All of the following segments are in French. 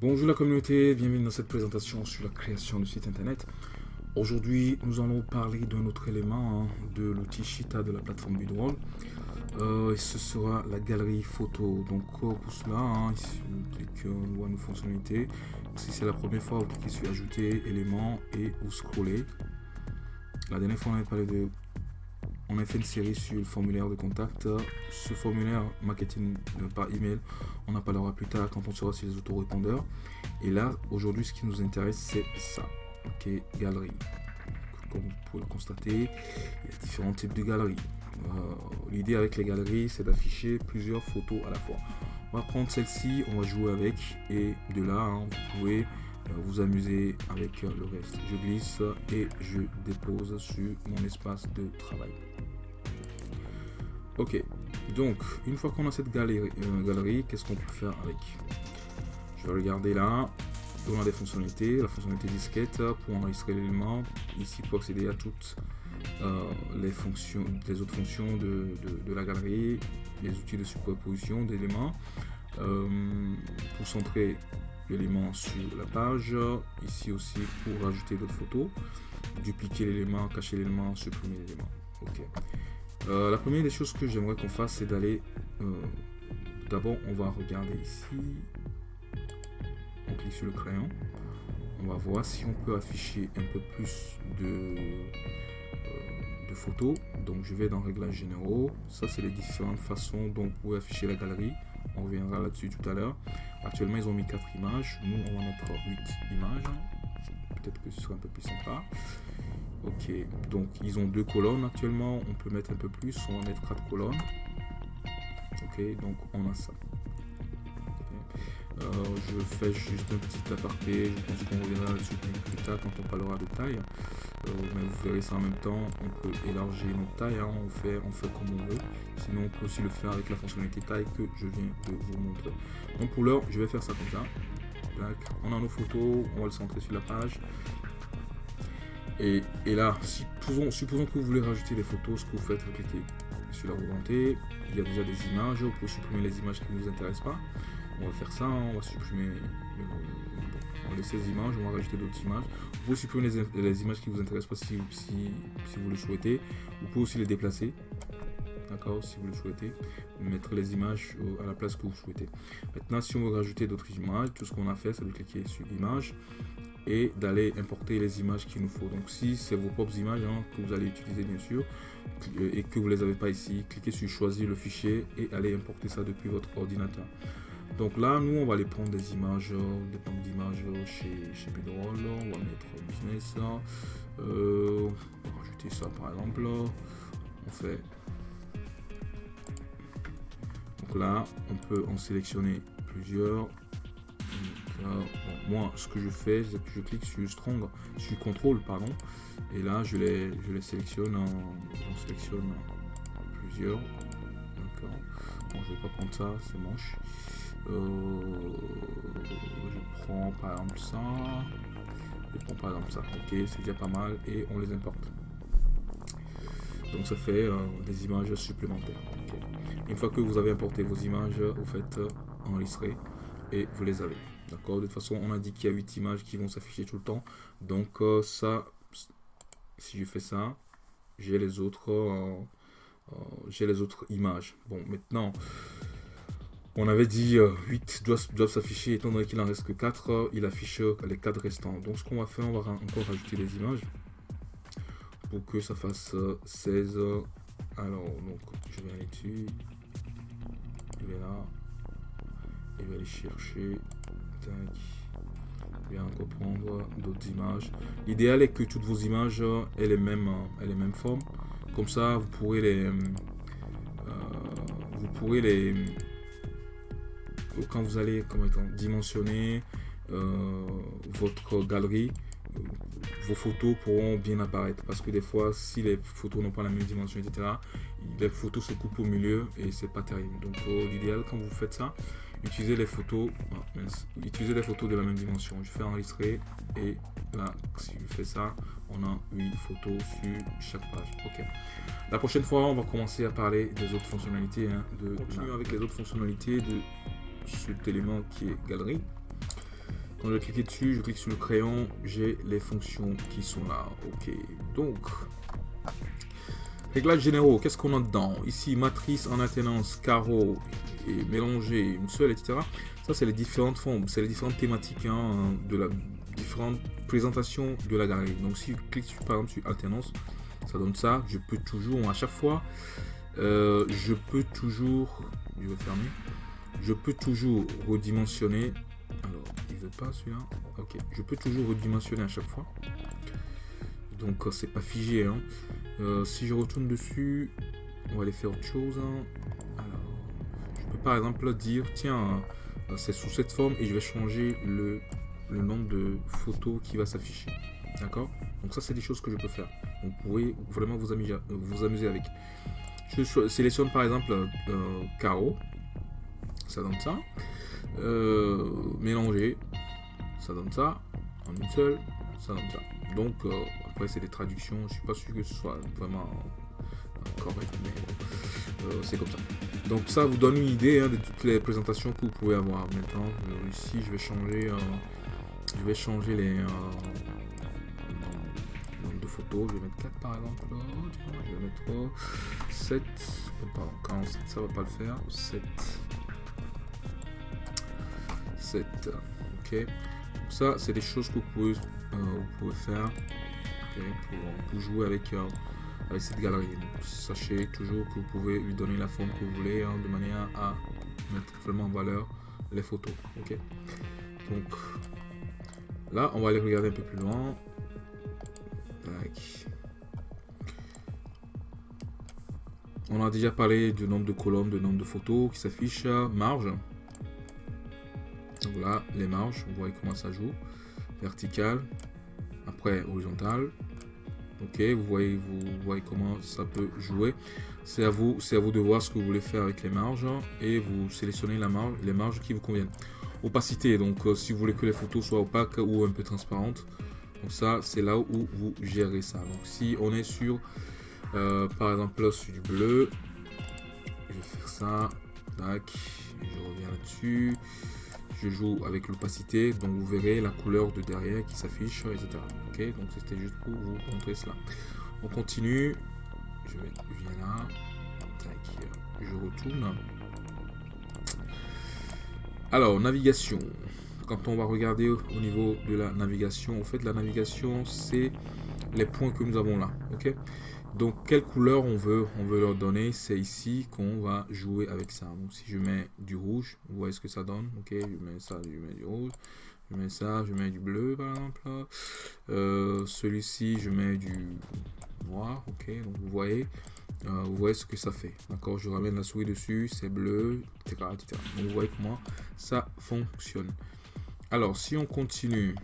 Bonjour la communauté, bienvenue dans cette présentation sur la création de site internet. Aujourd'hui, nous allons parler d'un autre élément hein, de l'outil Shita de la plateforme Bidroll. Euh, et ce sera la galerie photo. Donc pour cela, hein, ici, cliquez, on voit nos fonctionnalités. Si c'est la première fois, vous cliquez sur ajouter éléments et vous scrollez. La dernière fois, on avait parlé de on a fait une série sur le formulaire de contact. Ce formulaire marketing par email, on en parlera plus tard quand on sera sur les autorépondeurs. Et là, aujourd'hui, ce qui nous intéresse, c'est ça. Ok, galerie. Comme vous pouvez le constater, il y a différents types de galeries. Euh, l'idée avec les galeries, c'est d'afficher plusieurs photos à la fois. On va prendre celle-ci, on va jouer avec, et de là, hein, vous pouvez euh, vous amuser avec le reste. Je glisse et je dépose sur mon espace de travail. Ok, donc une fois qu'on a cette galerie, euh, galerie qu'est-ce qu'on peut faire avec? Je vais regarder là. On a des fonctionnalités, la fonctionnalité disquette pour enregistrer l'élément. Ici pour accéder à toutes euh, les fonctions, les autres fonctions de, la galerie, les outils de superposition d'éléments. pour centrer l'élément sur la page. Ici aussi pour ajouter d'autres photos. Dupliquer l'élément, cacher l'élément, supprimer l'élément. Ok. Euh, la première des choses que j'aimerais qu'on fasse, c'est d'aller... Euh, d'abord, on va regarder ici. On clique sur le crayon. On va voir si on peut afficher un peu plus de, euh, de photos. Donc, je vais dans Réglages généraux. Ça, c'est les différentes façons dont vous pouvez afficher la galerie. On reviendra là-dessus tout à l'heure. Actuellement, ils ont mis 4 images. Nous, on va mettre 8 images. Peut-être que ce sera un peu plus sympa. Ok, donc ils ont deux colonnes actuellement. On peut mettre un peu plus. On va mettre 4 colonnes. Ok, donc on a ça. Euh, je fais juste un petit aparté. Je pense qu'on reviendra là-dessus plus tard quand on parlera de taille. Euh, mais vous verrez ça en même temps. On peut élargir notre taille. Hein. On, fait, on fait comme on veut. Sinon, on peut aussi le faire avec la fonctionnalité taille que je viens de vous montrer. Donc pour l'heure, je vais faire ça comme ça. On a nos photos. On va le centrer sur la page. Et, là, supposons, que vous voulez rajouter des photos, ce que vous faites, vous cliquez sur la volonté. Il y a déjà des images. Vous pouvez supprimer les images qui ne vous intéressent pas. On va faire ça. On va supprimer on laisse ces images, on va rajouter d'autres images. Vous pouvez supprimer les, images qui vous intéressent pas si, vous le souhaitez. Vous pouvez aussi les déplacer. D'accord, si vous le souhaitez. Mettre les images à la place que vous souhaitez. Maintenant, si on veut rajouter d'autres images, tout ce qu'on a fait, c'est de cliquer sur l'image et d'aller importer les images qu'il nous faut. Donc si c'est vos propres images hein, que vous allez utiliser bien sûr et que vous ne les avez pas ici, cliquez sur choisir le fichier et allez importer ça depuis votre ordinateur. Donc là, nous, on va aller prendre des images, des banques d'images chez, chez On va mettre business. Euh, on va rajouter ça par exemple. On fait. Donc là, on peut en sélectionner plusieurs. Moi, ce que je fais, c'est que je clique sur Strong, sur Contrôle, pardon. Et là, je les, je les sélectionne on sélectionne plusieurs. Bon, je vais pas prendre ça, c'est moche. Euh, je prends par exemple ça. Je prends par exemple ça. Ok, c'est déjà pas mal. Et on les importe. Donc ça fait euh, des images supplémentaires. Une fois que vous avez importé vos images, vous faites euh, enregistrer et vous les avez. D'accord De toute façon, on a dit qu'il y a 8 images qui vont s'afficher tout le temps. Donc ça, si je fais ça, j'ai les autres, j'ai les autres images. Bon, maintenant, on avait dit 8 euh, doivent, s'afficher, étant donné qu'il en reste que 4, euh, il affiche euh, les 4 restants. Donc ce qu'on va faire, on va encore rajouter les images pour que ça fasse 16. Alors, donc je vais aller dessus, je vais là, je vais aller chercher, je vais encore prendre d'autres images. L'idéal est que toutes vos images aient les mêmes, aient les mêmes formes. Comme ça, vous pourrez les, vous pourrez les quand vous allez comment dimensionner euh, votre galerie, vos photos pourront bien apparaître. Parce que des fois, si les photos n'ont pas la même dimension, etc., les photos se coupent au milieu et c'est pas terrible. Donc euh, l'idéal quand vous faites ça, utilisez les photos, ah, utilisez les photos de la même dimension. Je fais enregistrer et là, si je fais ça, on a 8 photos sur chaque page. Ok. La prochaine fois, on va commencer à parler des autres fonctionnalités. Hein, de, continuer avec les autres fonctionnalités de cet élément qui est galerie. Quand je vais cliquer dessus, je clique sur le crayon, j'ai les fonctions qui sont là. Ok, donc, réglages généraux, qu'est-ce qu'on a dedans? Ici, matrice en alternance, carreau et mélanger une seule, etc. Ça, c'est les différentes formes, c'est les différentes thématiques hein, de la différentes présentations de la galerie. Donc, si je clique sur, par exemple sur alternance, ça donne ça. Je peux toujours, à chaque fois, euh, je peux toujours, je vais fermer, je peux toujours redimensionner alors, pas celui-là. Ok, je peux toujours redimensionner à chaque fois. Donc, euh, c'est pas figé. Hein. Euh, si je retourne dessus, on va aller faire autre chose. Hein. Alors, je peux par exemple dire, tiens, euh, c'est sous cette forme et je vais changer le, le nombre de photos qui va s'afficher. D'accord? Donc ça, c'est des choses que je peux faire. Vous pouvez vraiment vous amuser, vous amuser avec. Je sélectionne par exemple carreau. Ça donne ça. Mélanger, ça donne ça. En une seule, ça donne ça. Donc, euh, après, c'est des traductions. Je suis pas sûr que ce soit vraiment euh, correct, mais c'est comme ça. Donc, ça vous donne une idée hein, de toutes les présentations que vous pouvez avoir. Maintenant, ici, je vais changer, je vais changer les nombre de photos. Je vais mettre 4 par exemple. Je vais mettre 7. Pardon, 47, ça va pas le faire. 7. Ok. Ça, c'est des choses que vous pouvez, faire pour, jouer avec, euh, cette galerie. sachez toujours que vous pouvez lui donner la forme que vous voulez hein, de manière à mettre vraiment en valeur les photos. Ok. Donc là, on va aller regarder un peu plus loin. On a déjà parlé du nombre de colonnes, de nombre de photos qui s'affichent, marge. Donc là, les marges, vous voyez comment ça joue. Vertical, après horizontal. Ok, vous voyez, vous voyez comment ça peut jouer. C'est à vous, c'est à vous de voir ce que vous voulez faire avec les marges et vous sélectionnez la marge, les marges qui vous conviennent. Opacité, donc euh, si vous voulez que les photos soient opaques ou un peu transparentes. Donc ça, c'est là où vous gérez ça. Donc si on est sur, euh, par exemple là sur du bleu, je vais faire ça. Tac, je reviens là-dessus je joue avec l'opacité, donc vous verrez la couleur de derrière qui s'affiche, etc. Ok, donc c'était juste pour vous montrer cela. On continue, je, vais, viens là, je retourne. Alors, navigation. Quand on va regarder au niveau de la navigation, en fait, la navigation, c'est les points que nous avons là. Ok donc, quelle couleur on veut, on veut leur donner? C'est ici qu'on va jouer avec ça. Donc, si je mets du rouge, vous voyez ce que ça donne? Ok, je mets ça, je mets du rouge. Je mets ça, je mets du bleu, par exemple. Euh, celui-ci, je mets du noir. Ok, donc vous voyez, euh, vous voyez ce que ça fait. D'accord, je ramène la souris dessus, c'est bleu, etc., etc. Donc, vous voyez comment ça fonctionne. Alors, si on continue,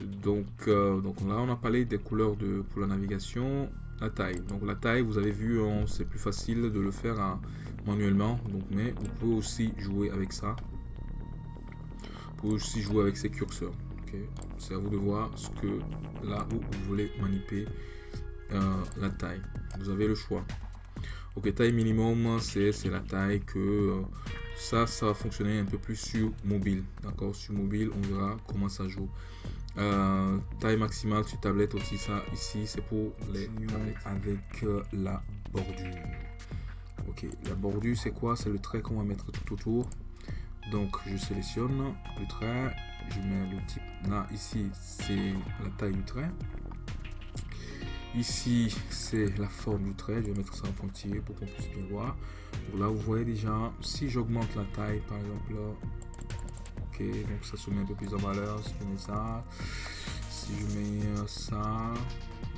donc, euh, donc là, on a parlé des couleurs de, pour la navigation. La taille. Donc la taille, vous avez vu, c'est plus facile de le faire hein, manuellement. Donc, mais vous pouvez aussi jouer avec ça. Vous pouvez aussi jouer avec ces curseurs. C'est à vous de voir ce que là où vous voulez manipuler euh, la taille. Vous avez le choix. Ok, taille minimum, c'est la taille que euh, ça, ça va fonctionner un peu plus sur mobile. D'accord, sur mobile, on verra comment ça joue. Euh, taille maximale sur tablette aussi, ça ici c'est pour les avec euh, la bordure. Ok, la bordure c'est quoi? C'est le trait qu'on va mettre tout autour. Donc je sélectionne le trait, je mets le type là ici c'est la taille du trait. Ici c'est la forme du trait, je vais mettre ça en pointillé pour qu'on puisse bien voir. là vous voyez déjà, si j'augmente la taille par exemple donc ça se met un peu plus en valeur si je mets ça. Si je mets euh, ça,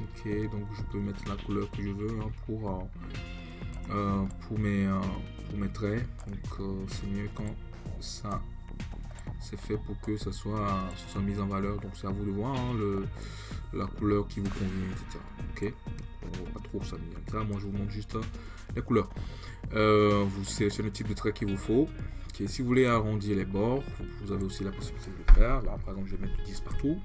ok, donc je peux mettre la couleur que je veux hein, pour, euh, euh, pour, mes, pour mes traits. Donc c'est mieux quand ça c'est fait pour que ça soit, soit mis en valeur. Donc c'est à vous de voir hein, le, la couleur qui vous convient, etc. Ok, pas trop s'amuser ça. Moi je vous montre juste les couleurs. vous sélectionnez le type de trait qu'il vous faut si vous voulez arrondir les bords, vous avez aussi la possibilité de le faire. Par exemple, je vais mettre du 10 partout.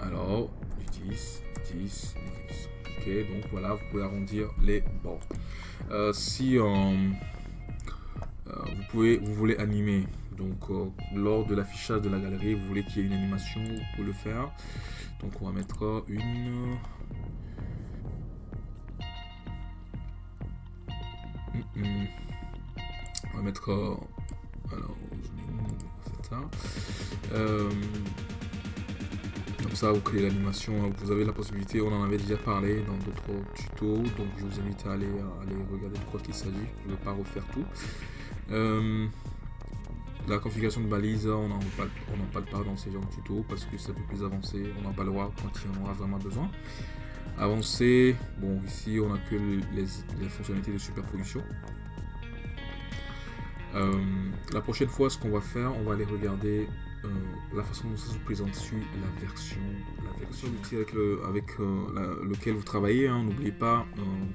Alors, du 10, 10, 10. Ok, donc voilà, vous pouvez arrondir les bords. Euh, si euh, euh, vous, pouvez, vous voulez animer Donc lors de l'affichage de la galerie, vous voulez qu'il y ait une animation, vous pouvez le faire. Donc on va mettre une... mettre... Alors, ça. Euh, comme ça, vous créez l'animation. Vous avez la possibilité, on en avait déjà parlé dans d'autres tutos. Donc je vous invite à aller, aller regarder de quoi il s'agit. Je ne vais pas refaire tout. Euh, la configuration de balise, on n'en parle, pas dans ces genres de tutos parce que c'est un peu plus avancé. On n'en parlera quand il en aura vraiment besoin. Avancé, bon ici on a que les, fonctionnalités de superposition. Euh, la prochaine fois, ce qu'on va faire, on va aller regarder euh, la façon dont ça se présente sur la version, la version avec, le, avec euh, lequel vous travaillez. Hein. N'oubliez pas,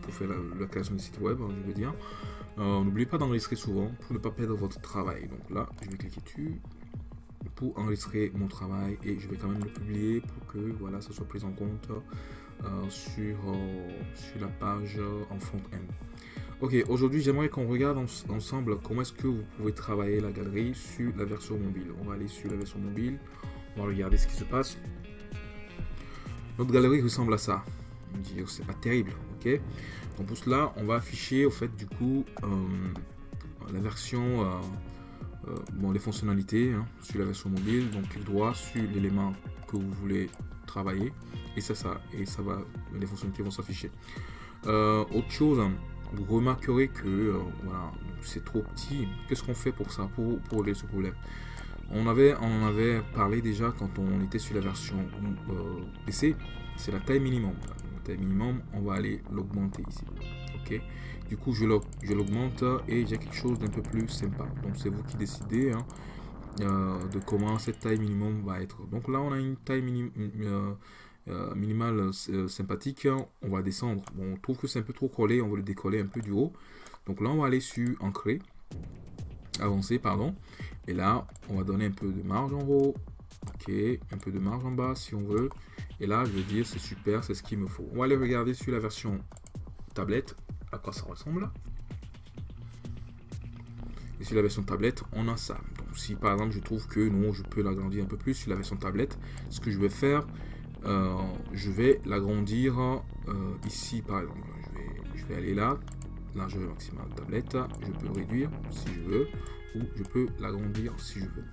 pour faire la, création du site web, hein, je veux dire, n'oubliez pas d'enregistrer souvent pour ne pas perdre votre travail. Donc là, je vais cliquer dessus pour enregistrer mon travail et je vais quand même le publier pour que voilà, ça soit pris en compte sur, euh, sur la page en front-end. Ok, aujourd'hui j'aimerais qu'on regarde ensemble comment est-ce que vous pouvez travailler la galerie sur la version mobile. On va aller sur la version mobile, on va regarder ce qui se passe. Notre galerie ressemble à ça. Dit c'est pas terrible, ok Donc pour cela, on va afficher au fait du coup euh, la version, bon les fonctionnalités hein, sur la version mobile. Donc clic droit sur l'élément que vous voulez et ça, ça, et ça va, les fonctionnalités vont s'afficher. Euh, autre chose, vous remarquerez que euh, voilà, c'est trop petit. Qu'est-ce qu'on fait pour ça, pour, pour, ce problème? On avait, on avait parlé déjà quand on était sur la version euh, PC, c'est la taille minimum. La taille minimum, on va aller l'augmenter ici. Ok? Du coup, je l'augmente et j'ai quelque chose d'un peu plus sympa. Donc c'est vous qui décidez. Hein. Euh, de comment cette taille minimum va être. Donc là, on a une taille euh, euh, minimale sympathique. On va descendre. Bon, on trouve que c'est un peu trop collé. On va le décoller un peu du haut. Donc là, on va aller sur Ancrer. Avancer, pardon. Et là, on va donner un peu de marge en haut. Ok, un peu de marge en bas si on veut. Et là, je veux dire, c'est super, c'est ce qu'il me faut. On va aller regarder sur la version tablette à quoi ça ressemble. Et sur la version tablette, on a ça. Donc si par exemple je trouve que non, je peux l'agrandir un peu plus sur la version tablette, ce que je vais faire, euh, je vais l'agrandir euh, ici par exemple. Je vais, je vais aller là, largeur maximale tablette, je peux réduire si je veux, ou je peux l'agrandir si je veux.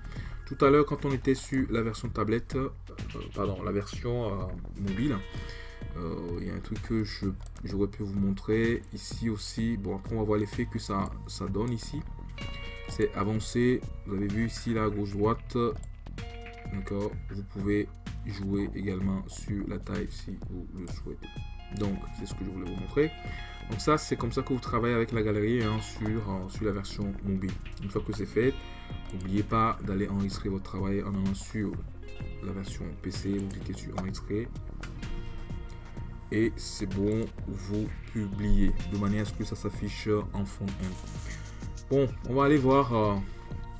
Tout à l'heure, quand on était sur la version tablette, euh, pardon, la version mobile, il y a un truc que j'aurais pu vous montrer ici aussi. Bon, après, on va voir l'effet que ça, ça donne ici c'est avancé. Vous avez vu ici la gauche droite. D'accord. Vous pouvez jouer également sur la taille si vous le souhaitez. Donc c'est ce que je voulais vous montrer. Donc ça c'est comme ça que vous travaillez avec la galerie hein, sur, sur la version mobile. Une fois que c'est fait, n'oubliez pas d'aller enregistrer votre travail en allant sur la version PC, vous cliquez sur enregistrer et c'est bon, vous publiez de manière à ce que ça s'affiche en fond Bon, on va aller voir euh,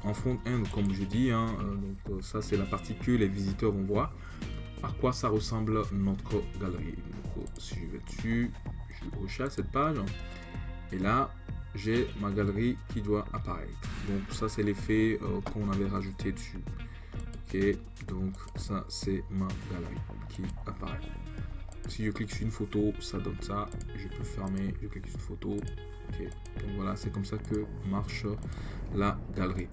en front-end, comme je dis. Hein, euh, donc, euh, ça, c'est la partie que les visiteurs vont voir. À quoi ça ressemble notre galerie? Donc, si je vais dessus, je rechasse cette page. Et là, j'ai ma galerie qui doit apparaître. Donc, ça, c'est l'effet qu'on avait rajouté dessus. Ok, donc ça, c'est ma galerie qui apparaît. Si je clique sur une photo, ça donne ça. Je peux fermer, je clique sur une photo, donc voilà, c'est comme ça que marche la galerie.